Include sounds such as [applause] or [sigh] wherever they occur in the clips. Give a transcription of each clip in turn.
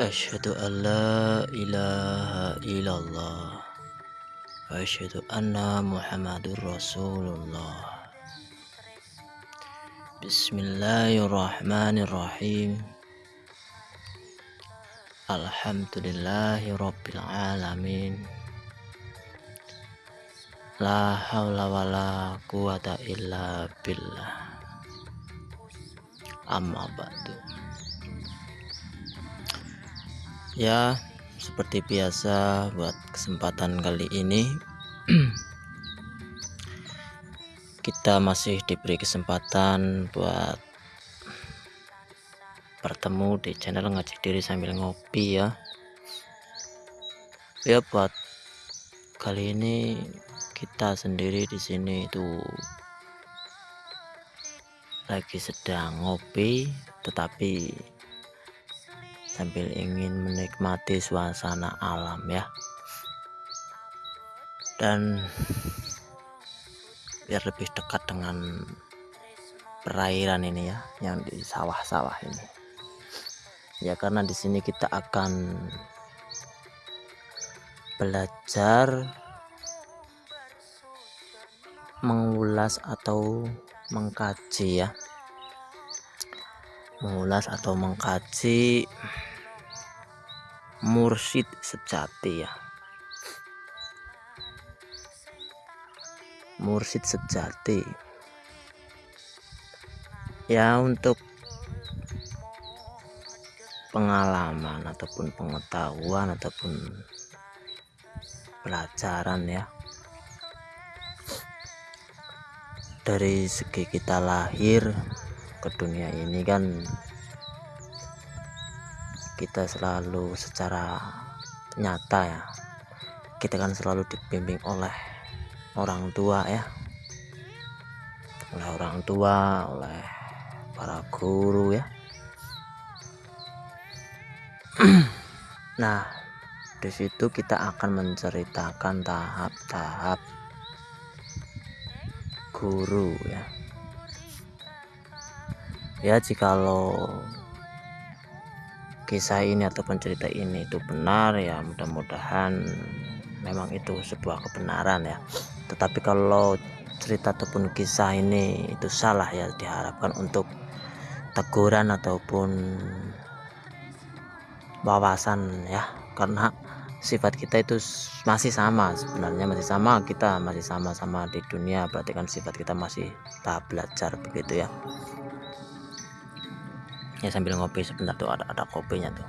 أشهد أن لا إله إلا الله وأشهد أن محمد رسول الله بسم الله الرحمن الرحيم الحمد لله رب العالمين لا حول ولا قوة إلا بالله أما بعد ya seperti biasa buat kesempatan kali ini [clears throat] kita masih diberi kesempatan buat bertemu di channel ngaji diri sambil ngopi ya. Ya buat kali ini kita sendiri di sini itu lagi sedang ngopi tetapi sambil ingin menikmati suasana alam ya. Dan biar lebih dekat dengan perairan ini ya yang di sawah-sawah ini. Ya karena di sini kita akan belajar mengulas atau mengkaji ya. Mengulas atau mengkaji mursyid sejati ya. Mursyid sejati ya untuk pengalaman ataupun pengetahuan ataupun pelajaran ya. Dari segi kita lahir ke dunia ini kan kita selalu secara nyata ya kita kan selalu dibimbing oleh orang tua ya. Oleh orang tua oleh para guru ya. [clears throat] Nah di situ kita akan menceritakan tahap-tahap guru ya. Ya jikalau kisah ini ataupun cerita ini itu benar ya mudah-mudahan memang itu sebuah kebenaran ya. Tetapi kalau cerita ataupun kisah ini itu salah ya diharapkan untuk teguran ataupun wawasan ya. Karena sifat kita itu masih sama sebenarnya masih sama kita masih sama-sama di dunia berarti kan sifat kita masih tahap belajar begitu ya ya sambil ngopi sebentar tuh ada ada kopinya tuh.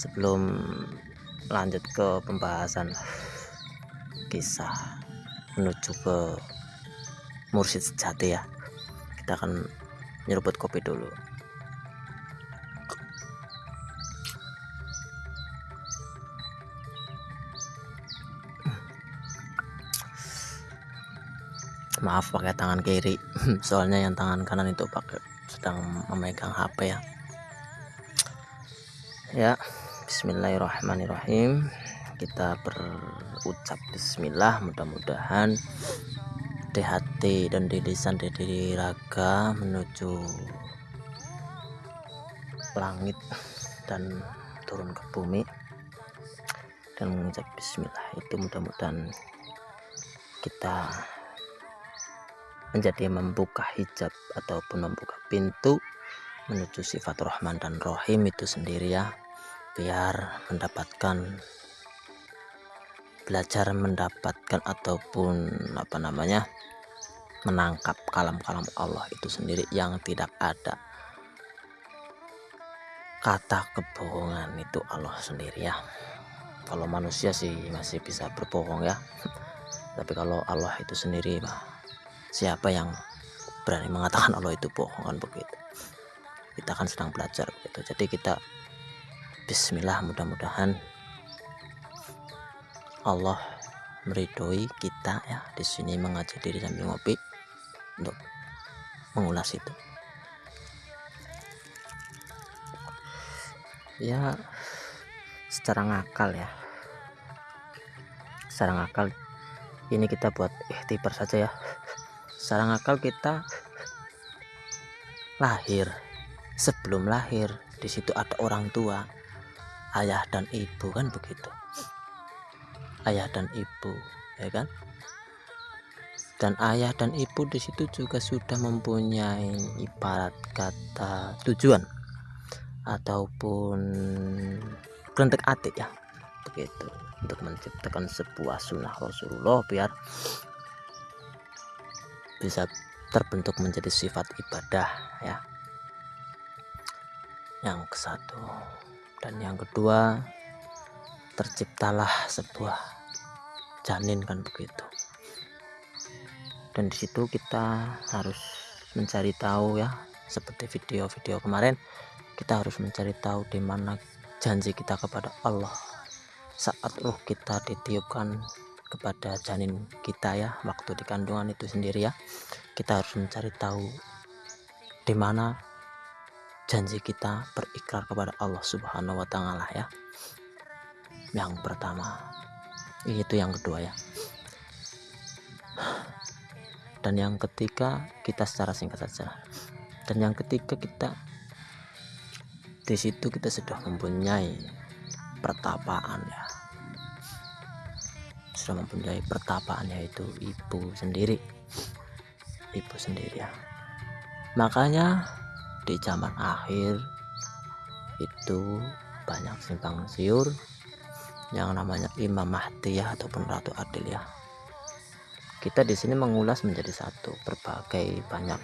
Sebelum lanjut ke pembahasan kisah menuju ke mursyid sejati ya kita akan nyeruput kopi dulu maaf pakai tangan kiri. [laughs] Soalnya yang tangan kanan itu pakai sedang memegang HP ya. Ya Bismillahirrahmanirrahim. Kita berucap Bismillah mudah-mudahan di hati dan di lisan di diri raga menuju langit dan turun ke bumi. Dan mengucap Bismillah. Itu mudah-mudahan kita menjadi membuka hijab ataupun membuka pintu menuju sifat Rahman dan Rohim itu sendiri ya. Biar mendapatkan belajar mendapatkan ataupun apa namanya menangkap kalam-kalam Allah itu sendiri yang tidak ada kata kebohongan itu Allah sendiri ya. Kalau manusia sih masih bisa berbohong ya. [laughs] Tapi kalau Allah itu sendiri mah siapa yang berani mengatakan Allah itu bohong kan begitu? Kita kan sedang belajar begitu. Jadi kita Bismillah mudah-mudahan Allah meridhoi kita ya di sini mengaji diri sambil ngopi untuk mengulas itu. Ya secara ngakal ya. Secara ngakal ini kita buat ikhtibar saja ya secara ngakal kita lahir. Sebelum lahir di situ ada orang tua ayah dan ibu kan begitu? Ayah dan ibu ya kan? Dan ayah dan ibu di situ juga sudah mempunyai ibarat kata tujuan ataupun kerentek atik ya begitu. Untuk menciptakan sebuah sunnah Rasulullah biar bisa terbentuk menjadi sifat ibadah ya. Yang ke satu dan yang kedua terciptalah sebuah janin kan begitu. Dan di situ kita harus mencari tahu ya seperti video-video kemarin kita harus mencari tahu di mana janji kita kepada Allah. Saat roh kita ditiupkan kepada janin kita ya waktu di kandungan itu sendiri ya kita harus mencari tahu di mana janji kita berikrar kepada Allah Subhanahu wa taala ya. Yang pertama. Itu yang kedua ya. Dan yang ketiga kita secara singkat saja. Dan yang ketiga kita di situ kita sudah mempunyai pertapaan ya. Sudah mempunyai pertapaan yaitu ibu sendiri. Ibu sendiri ya. Makanya di zaman akhir itu banyak simpang siur yang namanya Imam Mahdi ya ataupun Ratu Adil ya. Kita di sini mengulas menjadi satu berbagai banyak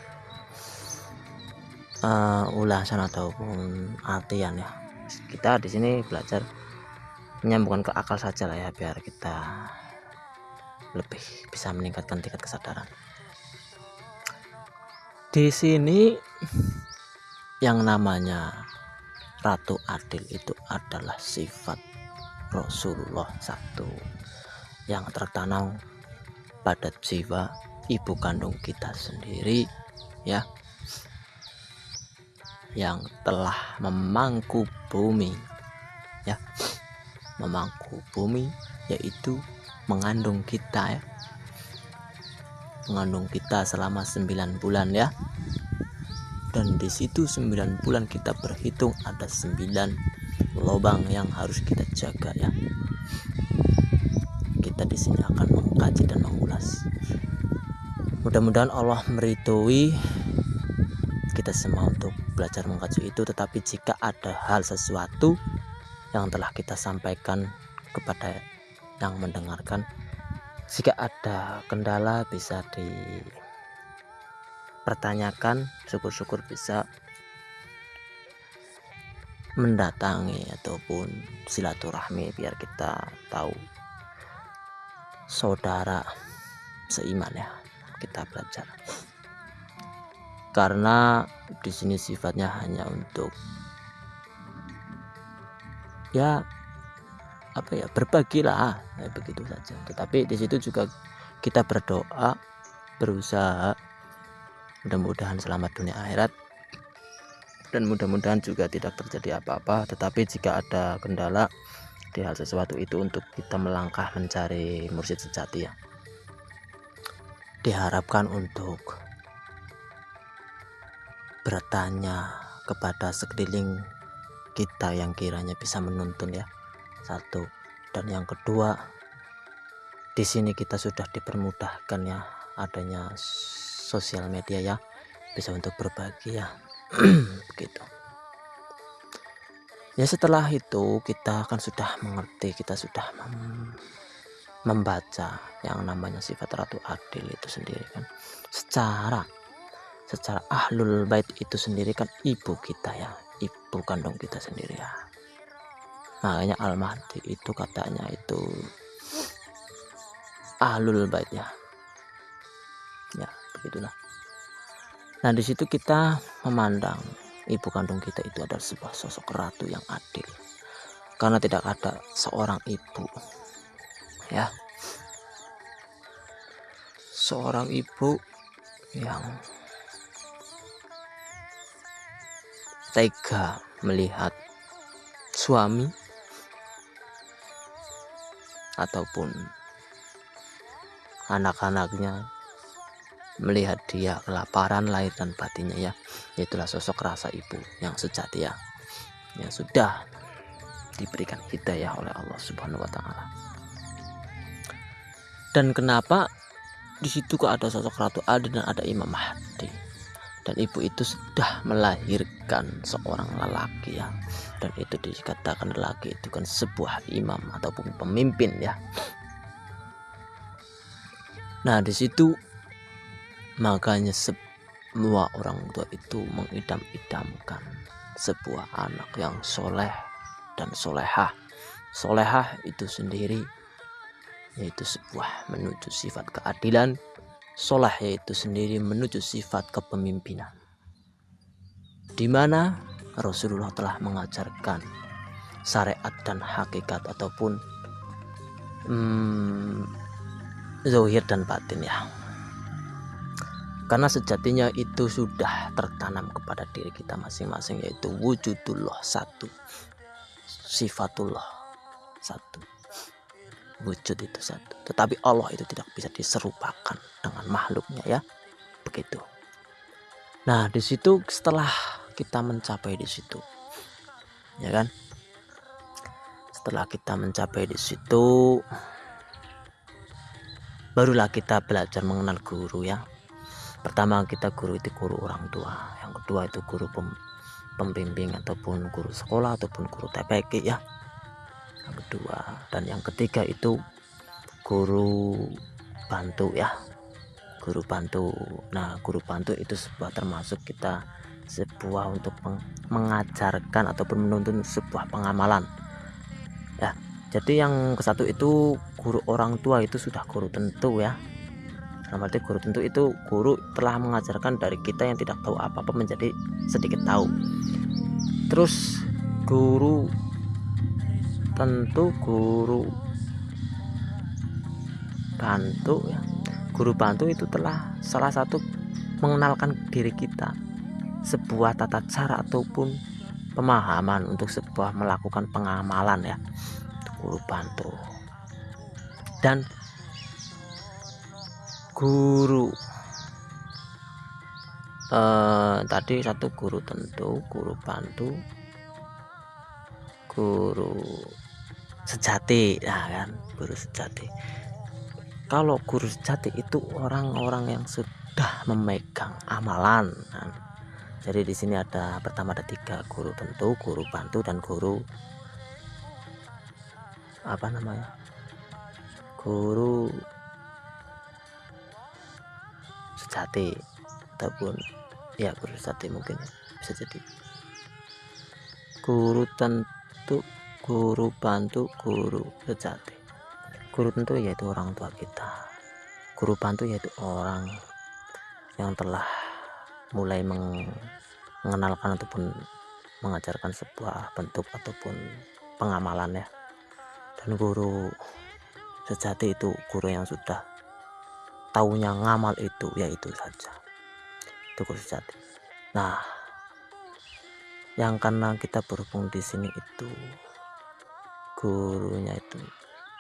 uh, ulasan ataupun artian ya. Kita di sini belajar menyambungkan ke akal saja lah ya biar kita lebih bisa meningkatkan tingkat kesadaran. Di sini yang namanya Ratu Adil itu adalah sifat Rasulullah satu. Yang tertanam pada jiwa ibu kandung kita sendiri ya. Yang telah memangku bumi ya. Memangku bumi yaitu mengandung kita ya. Mengandung kita selama 9 bulan ya. Dan di situ 9 bulan kita berhitung ada 9 lubang yang harus kita jaga ya. Kita di sini akan mengkaji dan mengulas. Mudah-mudahan Allah meridhoi kita semua untuk belajar mengkaji itu. Tetapi jika ada hal sesuatu yang telah kita sampaikan kepada yang mendengarkan. Jika ada kendala bisa di pertanyakan syukur-syukur bisa mendatangi ataupun silaturahmi biar kita tahu saudara seiman ya kita belajar. Karena di sini sifatnya hanya untuk ya apa ya berbagilah ya, begitu saja. Tetapi di situ juga kita berdoa berusaha mudah-mudahan selamat dunia akhirat. Dan mudah-mudahan juga tidak terjadi apa-apa tetapi jika ada kendala di hal sesuatu itu untuk kita melangkah mencari mursyid sejati ya. Diharapkan untuk bertanya kepada sekeliling kita yang kiranya bisa menuntun ya satu. Dan yang kedua di sini kita sudah dipermudahkan ya adanya sosial media ya bisa untuk berbagi ya. [clears throat] Begitu. Ya setelah itu kita akan sudah mengerti kita sudah mem membaca yang namanya sifat ratu adil itu sendiri kan. Secara secara ahlul bait itu sendiri kan ibu kita ya ibu kandung kita sendiri ya makanya al-mahdi itu katanya itu ahlul bait ya. Ya begitulah. Nah di situ kita memandang ibu kandung kita itu adalah sebuah sosok ratu yang adil. Karena tidak ada seorang ibu ya. Seorang ibu yang tega melihat suami ataupun anak-anaknya melihat dia kelaparan lahir dan batinnya ya itulah sosok rasa ibu yang sejati ya yang sudah diberikan hidayah oleh Allah Subhanahu wa taala. Dan kenapa di situ kok ada sosok Ratu Adi dan ada Imam Mahdi? Dan ibu itu sudah melahirkan seorang lelaki ya. Dan itu dikatakan lelaki itu kan sebuah imam ataupun pemimpin ya. Nah, di situ makanya semua orang tua itu mengidam-idamkan sebuah anak yang soleh dan solehah. Solehah itu sendiri yaitu sebuah menuju sifat keadilan. Soleh yaitu sendiri menuju sifat kepemimpinan. Di mana Rasulullah telah mengajarkan syariat dan hakikat ataupun hmm, dan batin ya karena sejatinya itu sudah tertanam kepada diri kita masing-masing yaitu wujudullah satu sifatullah satu wujud itu satu. Tetapi Allah itu tidak bisa diserupakan dengan makhluknya ya. Begitu. Nah di situ setelah kita mencapai di situ ya kan? Setelah kita mencapai di situ barulah kita belajar mengenal guru ya. Pertama kita guru itu guru orang tua. Yang kedua itu guru pem, pembimbing ataupun guru sekolah ataupun guru TPK ya kedua. Dan yang ketiga itu guru bantu ya. Guru bantu. Nah guru bantu itu sebuah termasuk kita sebuah untuk mengajarkan ataupun menuntun sebuah pengamalan. Ya jadi yang ke satu itu guru orang tua itu sudah guru tentu ya. Dalam arti guru tentu itu guru telah mengajarkan dari kita yang tidak tahu apa-apa menjadi sedikit tahu. Terus guru tentu guru bantu ya. Guru bantu itu telah salah satu mengenalkan diri kita. Sebuah tata cara ataupun pemahaman untuk sebuah melakukan pengamalan ya. Guru bantu. Dan guru uh, tadi satu guru tentu guru bantu guru sejati nah kan? Guru sejati. Kalau guru sejati itu orang-orang yang sudah memegang amalan nah, jadi di sini ada pertama ada tiga guru tentu guru bantu dan guru apa namanya? Guru sate ataupun ya guru sate mungkin bisa jadi. Guru tentu guru bantu guru sejati. Guru tentu yaitu orang tua kita. Guru bantu yaitu orang yang telah mulai mengenalkan ataupun mengajarkan sebuah bentuk ataupun pengamalan ya. Dan guru sejati itu guru yang sudah taunya ngamal itu yaitu saja. Itu sejati. Nah yang karena kita berhubung di sini itu gurunya itu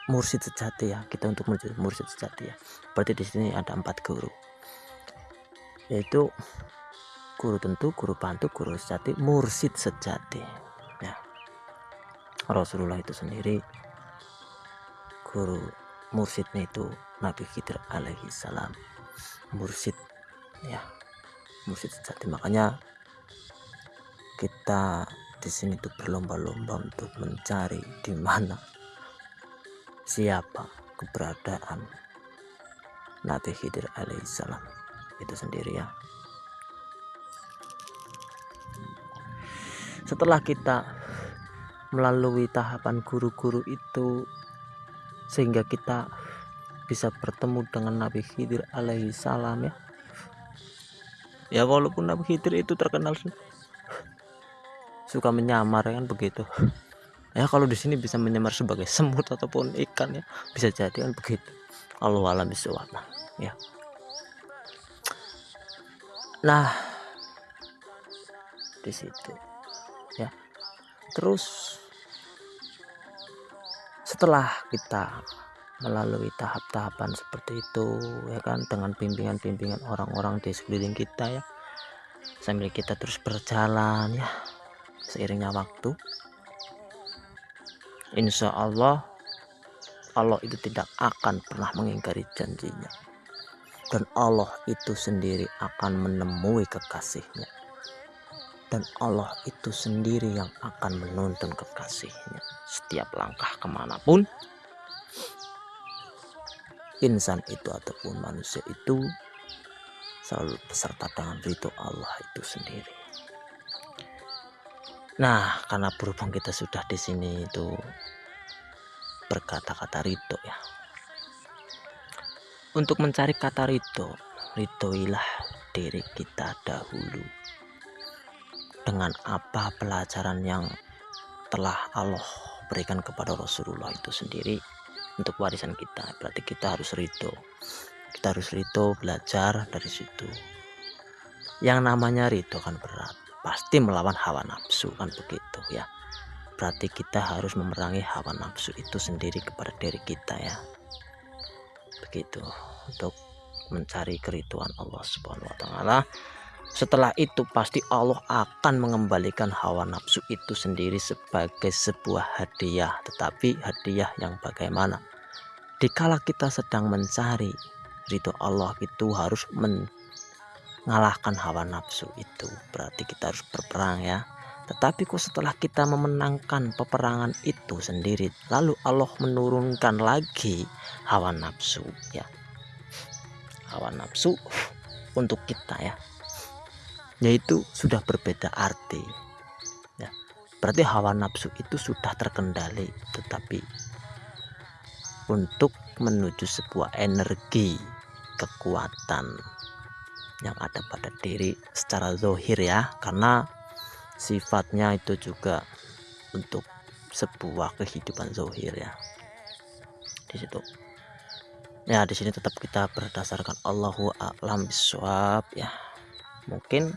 mursid sejati ya kita untuk menjadi mursid sejati ya berarti di sini ada empat guru. Yaitu guru tentu guru bantu guru sejati mursid sejati ya. Rasulullah itu sendiri guru mursidnya itu Nabi Khidir alaihi salam. Mursid ya. Mursid sejati makanya kita di sini tuh berlomba-lomba untuk mencari di mana siapa keberadaan Nabi Khidir alaihi salam itu sendiri ya. Setelah kita melalui tahapan guru-guru itu sehingga kita bisa bertemu dengan Nabi Khidir alaihi salam ya. Ya walaupun Nabi Khidir itu terkenal suka menyamar kan begitu. Ya kalau di sini bisa menyamar sebagai semut ataupun ikan ya. Bisa jadi kan begitu. Allah alam ya. Nah di situ. Ya. Terus setelah kita melalui tahap-tahapan seperti itu ya kan dengan bimbingan-bimbingan orang-orang di sekeliling kita ya. Sambil kita terus berjalan ya seiringnya waktu. Insya Allah Allah itu tidak akan pernah mengingkari janjinya. Dan Allah itu sendiri akan menemui kekasihnya. Dan Allah itu sendiri yang akan menuntun kekasihnya setiap langkah ke mana pun. Insan itu ataupun manusia itu selalu beserta dengan ridho Allah itu sendiri. Nah, karena berhubung kita sudah di sini itu berkata-kata ridho ya. Untuk mencari kata ridho, ridhoilah diri kita dahulu. Dengan apa pelajaran yang telah Allah berikan kepada Rasulullah itu sendiri untuk warisan kita berarti kita harus ridho kita harus ridho belajar dari situ yang namanya ridho kan berat pasti melawan hawa nafsu kan begitu ya. Berarti kita harus memerangi hawa nafsu itu sendiri kepada diri kita ya. Begitu untuk mencari keriduan Allah Subhanahu wa taala. Setelah itu pasti Allah akan mengembalikan hawa nafsu itu sendiri sebagai sebuah hadiah. Tetapi hadiah yang bagaimana? Dikala kita sedang mencari ridho Allah itu harus mengalahkan hawa nafsu itu. Berarti kita harus berperang ya. Tetapi kok setelah kita memenangkan peperangan itu sendiri lalu Allah menurunkan lagi hawa nafsu ya. Hawa nafsu untuk kita ya. Yaitu sudah berbeda arti ya. Berarti hawa nafsu itu sudah terkendali tetapi untuk menuju sebuah energi kekuatan yang ada pada diri secara zohir ya. Karena sifatnya itu juga untuk sebuah kehidupan zohir ya. Di situ. Ya di sini tetap kita berdasarkan Allahu a'lam biswab ya. Mungkin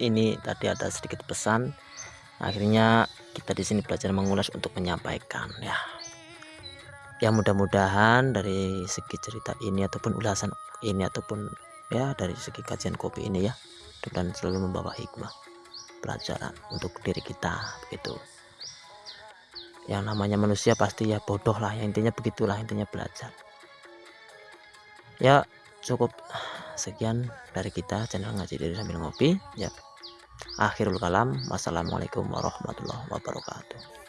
ini tadi ada sedikit pesan. Akhirnya kita di sini belajar mengulas untuk menyampaikan ya. Ya mudah-mudahan dari segi cerita ini ataupun ulasan ini ataupun ya dari segi kajian kopi ini ya dan selalu membawa hikmah pelajaran untuk diri kita begitu. Yang namanya manusia pasti ya bodoh lah yang intinya begitulah intinya belajar. Ya cukup sekian dari kita channel ngaji dari sambil ngopi. Ya akhirul kalam. Wassalamualaikum warahmatullahi wabarakatuh